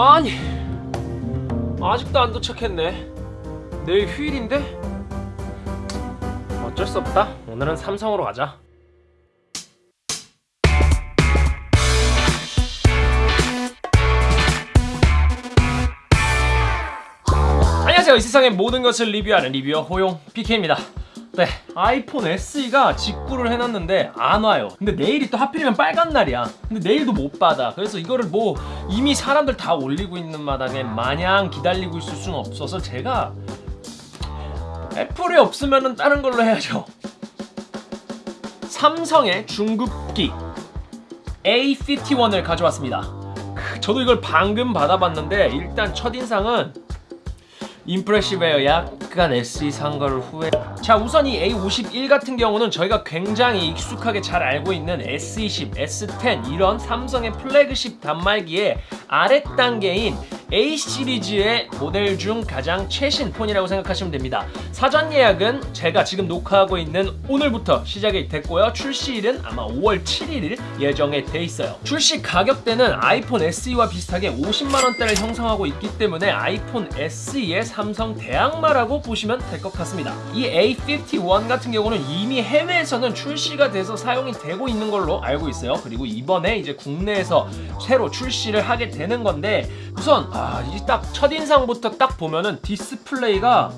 아니 아직도 안 도착했네. 내일 휴일인데? 어쩔 수 없다. 오늘은 삼성으로 가자. 안녕하세요. 이 세상의 모든 것을 리뷰하는 리뷰어 호용 PK입니다 네 아이폰 SE가 직구를 해놨는데 안 와요. 근데 내일이 또 하필이면 빨간 날이야. 근데 내일도 못 받아. 그래서 이거를 뭐 이미 사람들 다 올리고 있는 마당에 마냥 기다리고 있을 수는 없어서 제가 애플이 없으면 다른 걸로 해야죠. 삼성의 중급기 A51을 가져왔습니다. 저도 이걸 방금 받아봤는데 일단 첫인상은 임프레시브에요 약간 SE 상가를 후회. 자 우선 이 A51 같은 경우는 저희가 굉장히 익숙하게 잘 알고 있는 S20, S10 이런 삼성의 플래그십 단말기의 아랫단계인 A 시리즈의 모델 중 가장 최신 폰이라고 생각하시면 됩니다. 사전 예약은 제가 지금 녹화하고 있는 오늘부터 시작이 됐고요. 출시일은 아마 5월 7일 예정에 돼 있어요. 출시 가격대는 아이폰 SE와 비슷하게 50만원대를 형성하고 있기 때문에 아이폰 SE의 삼성 대항마라고 보시면 될 것 같습니다. 이 A51 같은 경우는 이미 해외에서는 출시가 돼서 사용이 되고 있는 걸로 알고 있어요. 그리고 이번에 이제 국내에서 새로 출시를 하게 되는 건데 우선 아, 이 딱 첫인상부터 딱 보면은 디스플레이가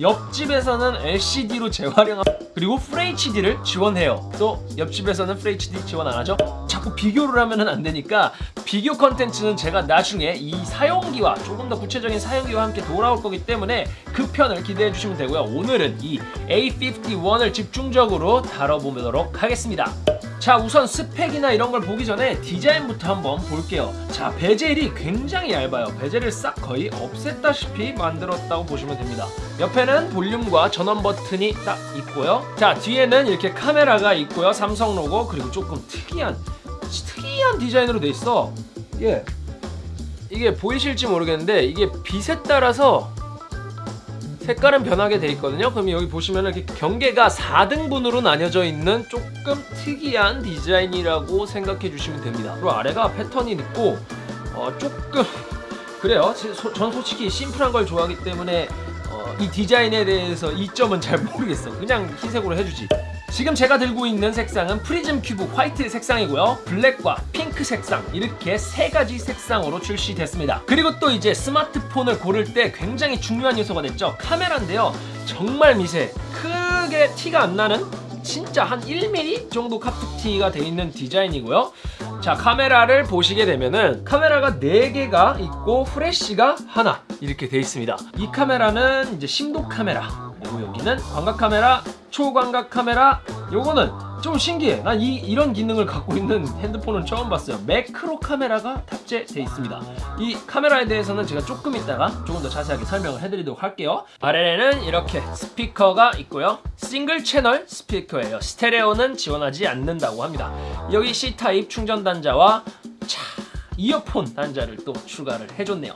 옆집에서는 LCD로 재활용 그리고 FHD를 지원해요. 또 옆집에서는 FHD 지원 안하죠? 자꾸 비교를 하면 안 되니까 비교 컨텐츠는 제가 나중에 이 사용기와 조금 더 구체적인 사용기와 함께 돌아올 거기 때문에 그 편을 기대해 주시면 되고요. 오늘은 이 A51을 집중적으로 다뤄보도록 하겠습니다 자 우선 스펙이나 이런 걸 보기 전에 디자인부터 한번 볼게요. 자 베젤이 굉장히 얇아요. 베젤을 싹 거의 없앴다시피 만들었다고 보시면 됩니다. 옆에는 볼륨과 전원 버튼이 딱 있고요. 자 뒤에는 이렇게 카메라가 있고요. 삼성 로고 그리고 조금 특이한 특이한 디자인으로 돼 있어. 이게 이게 보이실지 모르겠는데 이게 빛에 따라서 색깔은 변하게 돼 있거든요. 그럼 여기 보시면 이렇게 경계가 4등분으로 나뉘어져 있는 조금 특이한 디자인이라고 생각해 주시면 됩니다. 그리고 아래가 패턴이 있고 어, 조금 그래요. 전 솔직히 심플한 걸 좋아하기 때문에 어, 이 디자인에 대해서 이점은 잘 모르겠어. 그냥 흰색으로 해주지 지금 제가 들고 있는 색상은 프리즘 큐브 화이트 색상이고요. 블랙과 핑크 색상 이렇게 세 가지 색상으로 출시됐습니다. 그리고 또 이제 스마트폰을 고를 때 굉장히 중요한 요소가 됐죠. 카메라인데요. 정말 미세 크게 티가 안 나는 진짜 한 1mm 정도 카툭튀가 돼 있는 디자인이고요. 자 카메라를 보시게 되면은 카메라가 4개가 있고 프레쉬가 하나 이렇게 돼 있습니다. 이 카메라는 이제 심도 카메라 그리고 여기는 광각 카메라 초광각 카메라 요거는 좀 신기해. 난 이, 이런 기능을 갖고 있는 핸드폰은 처음 봤어요. 매크로 카메라가 탑재되어 있습니다. 이 카메라에 대해서는 제가 조금 이따가 조금 더 자세하게 설명을 해드리도록 할게요. 아래에는 이렇게 스피커가 있고요. 싱글 채널 스피커예요. 스테레오는 지원하지 않는다고 합니다. 여기 C타입 충전 단자와 차 이어폰 단자를 또 추가를 해줬네요.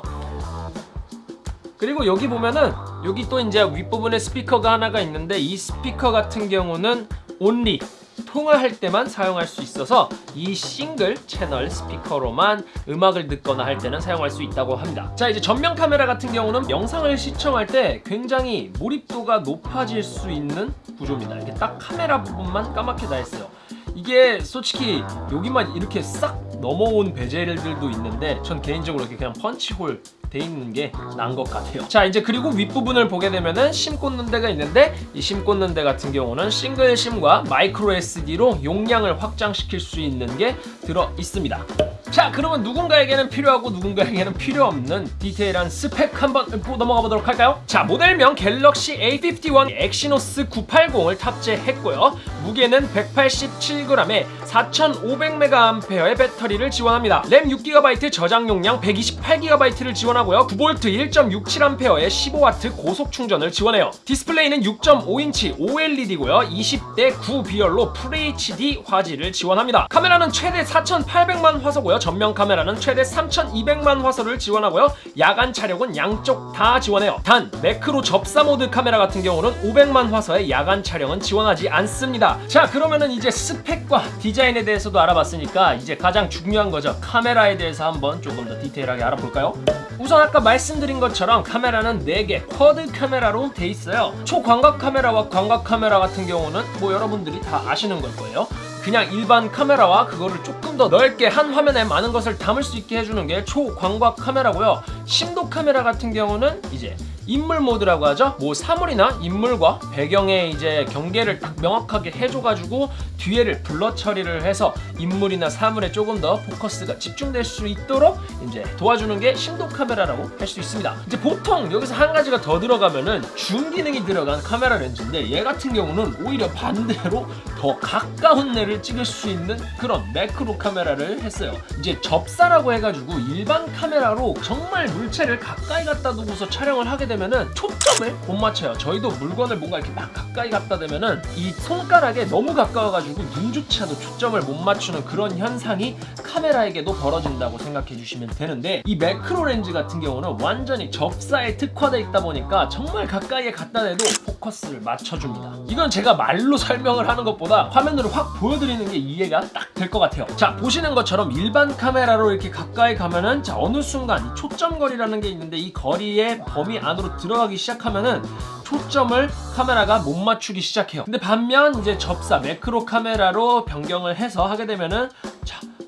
그리고 여기 보면은 여기 또 이제 윗부분에 스피커가 하나가 있는데 이 스피커 같은 경우는 온리 통화할 때만 사용할 수 있어서 이 싱글 채널 스피커로만 음악을 듣거나 할 때는 사용할 수 있다고 합니다. 자 이제 전면 카메라 같은 경우는 영상을 시청할 때 굉장히 몰입도가 높아질 수 있는 구조입니다. 이렇게 딱 카메라 부분만 까맣게 다 했어요. 이게 솔직히 여기만 이렇게 싹 넘어온 베젤들도 있는데 전 개인적으로 이렇게 그냥 펀치홀 돼 있는 게 나은 것 같아요. 자 이제 그리고 윗부분을 보게 되면은 심 꽂는 데가 있는데 이 심 꽂는 데 같은 경우는 싱글 심과 마이크로 SD로 용량을 확장시킬 수 있는 게 들어 있습니다. 자 그러면 누군가에게는 필요하고 누군가에게는 필요 없는 디테일한 스펙 한번 넘어가 보도록 할까요? 자 모델명 갤럭시 A51 엑시노스 980을 탑재했고요. 무게는 187g에 4500mAh의 배터리를 지원합니다. 램 6GB 저장 용량 128GB를 지원하고요. 9V 1.67A의 15W 고속 충전을 지원해요. 디스플레이는 6.5인치 OLED고요. 20대 9 비율로 FHD 화질을 지원합니다. 카메라는 최대 4800만 화소고요. 전면 카메라는 최대 3200만 화소를 지원하고요. 야간 촬영은 양쪽 다 지원해요. 단 매크로 접사 모드 카메라 같은 경우는 500만 화소의 야간 촬영은 지원하지 않습니다. 자 그러면은 이제 스펙과 디자인 디자인에 대해서도 알아봤으니까 이제 가장 중요한 거죠. 카메라에 대해서 한번 조금 더 디테일하게 알아볼까요? 우선 아까 말씀드린 것처럼 카메라는 4개 quad 카메라로 돼 있어요. 초광각 카메라와 광각 카메라 같은 경우는 뭐 여러분들이 다 아시는 걸 거예요. 그냥 일반 카메라와 그거를 조금 더 넓게 한 화면에 많은 것을 담을 수 있게 해주는 게 초광각 카메라고요. 심도 카메라 같은 경우는 이제 인물 모드라고 하죠? 뭐 사물이나 인물과 배경의 이제 경계를 딱 명확하게 해줘가지고 뒤에를 blur 처리를 해서 인물이나 사물에 조금 더 포커스가 집중될 수 있도록 이제 도와주는 게 심도 카메라라고 할 수 있습니다. 이제 보통 여기서 한 가지가 더 들어가면은 줌 기능이 들어간 카메라 렌즈인데 얘 같은 경우는 오히려 반대로 더 가까운 데를 찍을 수 있는 그런 매크로 카메라를 했어요. 이제 접사라고 해가지고 일반 카메라로 정말 물체를 가까이 갖다 두고서 촬영을 하게 되면 은 초점을 못 맞춰요. 저희도 물건을 뭔가 이렇게 막 가까이 갖다 대면은 이 손가락에 너무 가까워가지고 눈조차도 초점을 못 맞추는 그런 현상이 카메라에게도 벌어진다고 생각해 주시면 되는데 이 매크로 렌즈 같은 경우는 완전히 접사에 특화되어 있다 보니까 정말 가까이에 갖다 대도 포커스를 맞춰줍니다. 이건 제가 말로 설명을 하는 것보다 화면으로 확 보여드리는 게 이해가 딱 될 것 같아요. 자 보시는 것처럼 일반 카메라로 이렇게 가까이 가면은 자 어느 순간 이 초점 거리라는 게 있는데 이 거리의 범위 안으로 들어가기 시작하면은 초점을 카메라가 못 맞추기 시작해요. 근데 반면 이제 접사 매크로 카메라로 변경을 해서 하게 되면은 자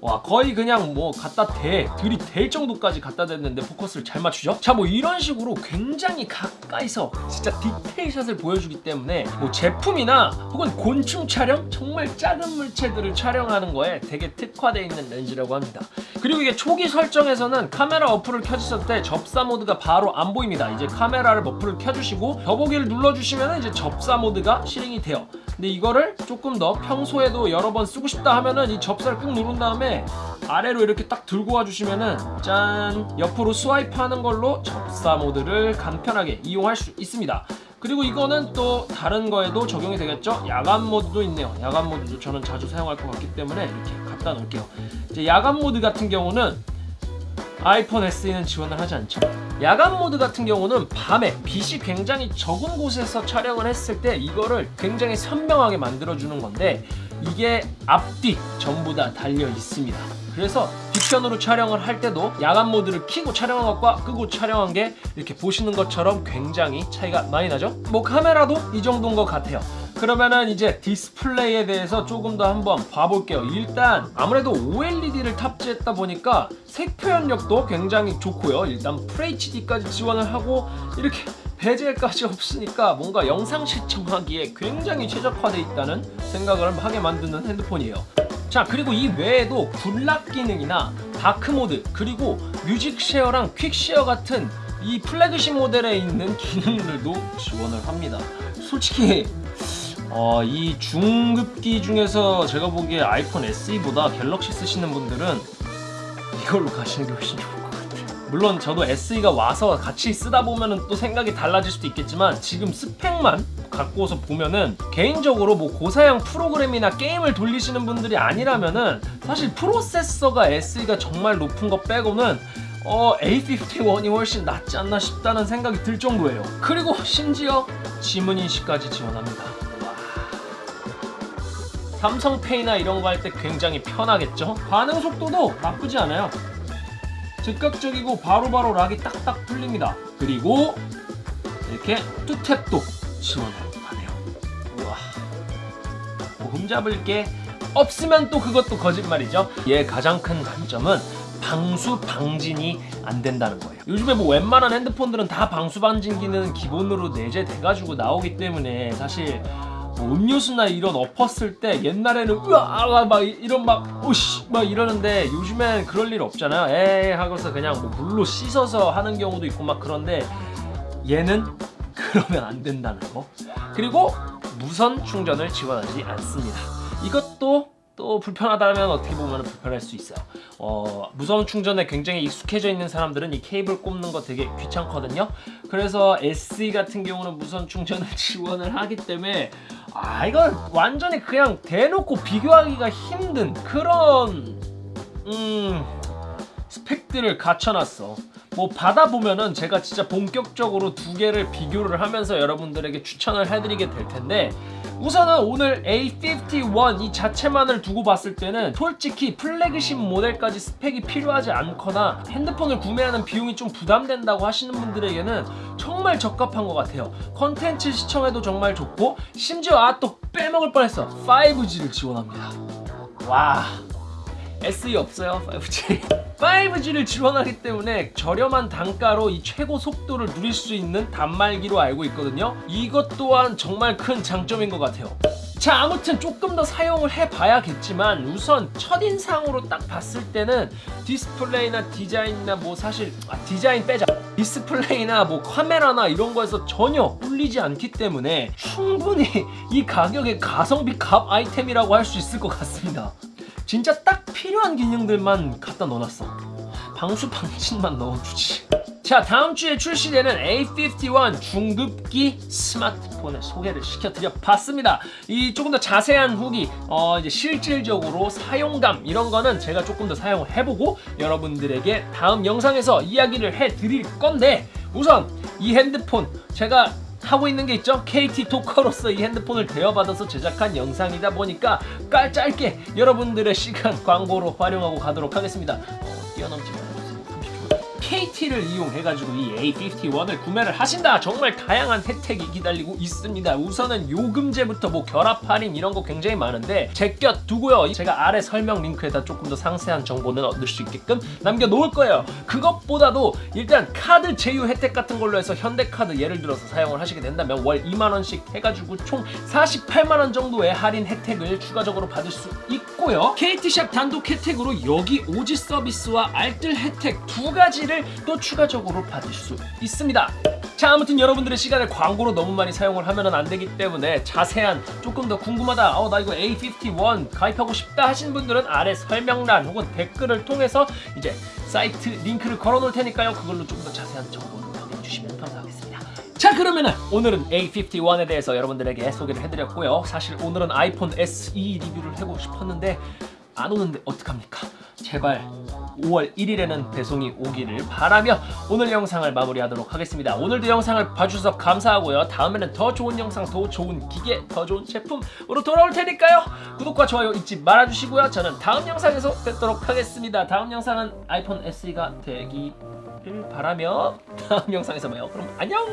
와 거의 그냥 뭐 갖다 대 들이댈 정도까지 갖다 댔는데 포커스를 잘 맞추죠? 자 뭐 이런 식으로 굉장히 가까이서 진짜 디테일샷을 보여주기 때문에 뭐 제품이나 혹은 곤충 촬영? 정말 작은 물체들을 촬영하는 거에 되게 특화되어 있는 렌즈라고 합니다. 그리고 이게 초기 설정에서는 카메라 어플을 켜주셨을 때 접사 모드가 바로 안 보입니다. 이제 카메라를 어플을 켜주시고 더보기를 눌러주시면 이제 접사 모드가 실행이 돼요 근데 이거를 조금 더 평소에도 여러 번 쓰고 싶다 하면은 이 접사를 꾹 누른 다음에 아래로 이렇게 딱 들고 와주시면은 짠! 옆으로 swipe 하는 걸로 접사 모드를 간편하게 이용할 수 있습니다. 그리고 이거는 또 다른 거에도 적용이 되겠죠? 야간 모드도 있네요. 야간 모드도 저는 자주 사용할 것 같기 때문에 이렇게 갖다 놓을게요. 이제 야간 모드 같은 경우는 아이폰 SE는 지원을 하지 않죠 야간 모드 같은 경우는 밤에 빛이 굉장히 적은 곳에서 촬영을 했을 때 이거를 굉장히 선명하게 만들어주는 건데 이게 앞뒤 전부 다 달려 있습니다. 그래서 뒷편으로 촬영을 할 때도 야간 모드를 켜고 촬영한 것과 끄고 촬영한 게 이렇게 보시는 것처럼 굉장히 차이가 많이 나죠? 뭐 카메라도 이 정도인 것 같아요 그러면은 이제 디스플레이에 대해서 조금 더 한번 봐볼게요. 일단 아무래도 OLED를 탑재했다 보니까 색 표현력도 굉장히 좋고요. 일단 FHD까지 지원을 하고 이렇게 베젤까지 없으니까 뭔가 영상 시청하기에 굉장히 최적화되어 있다는 생각을 하게 만드는 핸드폰이에요. 자 그리고 이 외에도 Good Lock 기능이나 dark mode 그리고 Music Share랑 Quick Share 같은 이 플래그십 모델에 있는 기능들도 지원을 합니다. 솔직히 어, 이 중급기 중에서 제가 보기에 아이폰 SE보다 갤럭시 쓰시는 분들은 이걸로 가시는 게 훨씬 좋을 것 같아요. 물론 저도 SE가 와서 같이 쓰다 보면 또 생각이 달라질 수도 있겠지만 지금 스펙만 갖고서 보면은 개인적으로 뭐 고사양 프로그램이나 게임을 돌리시는 분들이 아니라면은 사실 프로세서가 SE가 정말 높은 거 빼고는 어 A51이 훨씬 낫지 않나 싶다는 생각이 들 정도예요. 그리고 심지어 지문인식까지 지원합니다 삼성페이나 이런 거 할 때 굉장히 편하겠죠? 반응 속도도 나쁘지 않아요. 즉각적이고 바로바로 락이 딱딱 풀립니다. 그리고 이렇게 투탭도 지원을 하네요. 우와. 뭐 흠잡을 게 없으면 또 그것도 거짓말이죠. 얘 가장 큰 단점은 방수 방진이 안 된다는 거예요. 요즘에 뭐 웬만한 핸드폰들은 다 방수 방진 기는 기본으로 내재돼가지고 나오기 때문에 사실 뭐 음료수나 이런 엎었을 때 옛날에는 으아 막 이런 막 오씨 막 이러는데 요즘엔 그럴 일 없잖아요. 에이 하고서 그냥 뭐 물로 씻어서 하는 경우도 있고 막 그런데 얘는 그러면 안 된다는 거. 그리고 무선 충전을 지원하지 않습니다. 이것도 또 불편하다면 어떻게 보면 불편할 수 있어요. 어, 무선 충전에 굉장히 익숙해져 있는 사람들은 이 케이블 꼽는 거 되게 귀찮거든요. 그래서 SE 같은 경우는 무선 충전을 지원을 하기 때문에 아 이건 완전히 그냥 대놓고 비교하기가 힘든 그런 음 스펙들을 갖춰놨어. 뭐 받아보면은 제가 진짜 본격적으로 두 개를 비교를 하면서 여러분들에게 추천을 해드리게 될 텐데 우선은 오늘 A51 이 자체만을 두고 봤을 때는 솔직히 플래그십 모델까지 스펙이 필요하지 않거나 핸드폰을 구매하는 비용이 좀 부담된다고 하시는 분들에게는 정말 적합한 것 같아요. 컨텐츠 시청에도 정말 좋고 심지어 아 또 빼먹을 뻔했어. 5G를 지원합니다. 와 SE 없어요? 5G 5G를 지원하기 때문에 저렴한 단가로 이 최고 속도를 누릴 수 있는 단말기로 알고 있거든요. 이것 또한 정말 큰 장점인 것 같아요. 자 아무튼 조금 더 사용을 해봐야겠지만 우선 첫인상으로 딱 봤을 때는 디스플레이나 디자인이나 뭐 사실 아, 디자인 빼자. 디스플레이나 뭐 카메라나 이런 거에서 전혀 꿀리지 않기 때문에 충분히 이 가격에 가성비 값 아이템이라고 할 수 있을 것 같습니다 진짜 딱 필요한 기능들만 갖다 넣어놨어. 방수 방진만 넣어주지. 자 다음 주에 출시되는 A51 중급기 스마트폰의 소개를 시켜드려 봤습니다. 이 조금 더 자세한 후기 어 이제 실질적으로 사용감 이런 거는 제가 조금 더 사용을 해보고 여러분들에게 다음 영상에서 이야기를 해드릴 건데 우선 이 핸드폰 제가 하고 있는 게 있죠? KT 토커로서 이 핸드폰을 대여받아서 제작한 영상이다 보니까 깔 짧게 여러분들의 시간 광고로 활용하고 가도록 하겠습니다. 어, 뛰어넘지 30초 KT를 이용해가지고 이 A51을 구매를 하신다. 정말 다양한 혜택이 기다리고 있습니다. 우선은 요금제부터 뭐 결합 할인 이런 거 굉장히 많은데 제껴 두고요. 제가 아래 설명 링크에다 조금 더 상세한 정보는 얻을 수 있게끔 남겨놓을 거예요. 그것보다도 일단 카드 제휴 혜택 같은 걸로 해서 현대카드 예를 들어서 사용을 하시게 된다면 월 2만원씩 해가지고 총 48만원 정도의 할인 혜택을 추가적으로 받을 수 있고 요. KT샵 단독 혜택으로 여기 오지 서비스와 알뜰 혜택 두 가지를 또 추가적으로 받을 수 있습니다. 자 아무튼 여러분들의 시간을 광고로 너무 많이 사용을 하면 안 되기 때문에 자세한 조금 더 궁금하다 어 나 이거 A51 가입하고 싶다 하신 분들은 아래 설명란 혹은 댓글을 통해서 이제 사이트 링크를 걸어 놓을 테니까요. 그걸로 조금 더 자세한 정보 자 그러면은 오늘은 A51에 대해서 여러분들에게 소개를 해드렸고요. 사실 오늘은 아이폰 SE 리뷰를 하고 싶었는데 안 오는데 어떡합니까? 제발 5월 1일에는 배송이 오기를 바라며 오늘 영상을 마무리하도록 하겠습니다. 오늘도 영상을 봐주셔서 감사하고요. 다음에는 더 좋은 영상, 더 좋은 기계, 더 좋은 제품으로 돌아올 테니까요. 구독과 좋아요 잊지 말아주시고요. 저는 다음 영상에서 뵙도록 하겠습니다. 다음 영상은 아이폰 SE가 되기를 바라며 다음 영상에서 봐요. 그럼 안녕!